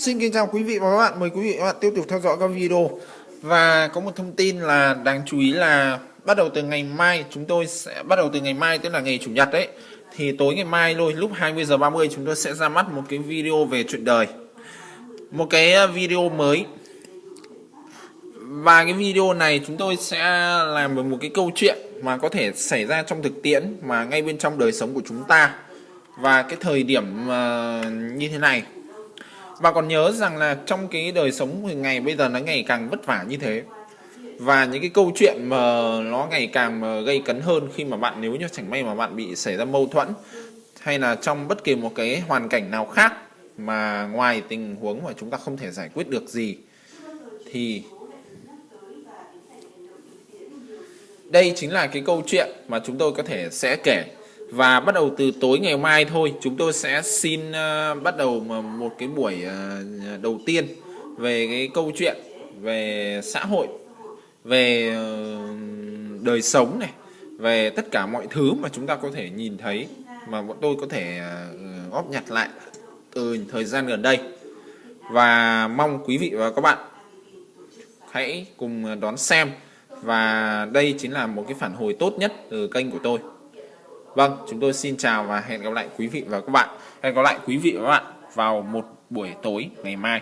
Xin kính chào quý vị và các bạn, mời quý vị và các bạn tiếp tục theo dõi các video. Và có một thông tin là đáng chú ý là bắt đầu từ ngày mai chúng tôi sẽ bắt đầu từ ngày mai tức là ngày chủ nhật đấy Thì tối ngày mai thôi lúc 20 giờ 30 chúng tôi sẽ ra mắt một cái video về chuyện đời. Một cái ờ, video mới. Và cái video này chúng tôi sẽ làm một cái câu chuyện mà có thể xảy ra trong thực tiễn mà ngay bên trong đời sống của chúng ta. Và cái thời điểm uh, như thế này và còn nhớ rằng là trong cái đời sống ngày bây giờ nó ngày càng vất vả như thế. Và những cái câu chuyện mà nó ngày càng mà gây cấn hơn khi mà bạn, nếu như chẳng may mà bạn bị xảy ra mâu thuẫn, hay là trong bất kỳ một cái hoàn cảnh nào khác mà ngoài tình huống mà chúng ta không thể giải quyết được gì, thì đây chính là cái câu chuyện mà chúng tôi có thể sẽ kể và bắt đầu từ tối ngày mai thôi chúng tôi sẽ xin uh, bắt đầu một cái buổi uh, đầu tiên về cái câu chuyện về xã hội về uh, đời sống này về tất cả mọi thứ mà chúng ta có thể nhìn thấy mà bọn tôi có thể uh, góp nhặt lại từ thời gian gần đây. Và mong quý vị và các bạn hãy cùng đón xem. Và đây chính là một cái phản hồi tốt nhất từ kênh của tôi. Vâng, chúng tôi xin chào và hẹn gặp lại quý vị và các bạn. Hẹn gặp lại quý vị và các bạn vào một buổi tối ngày mai.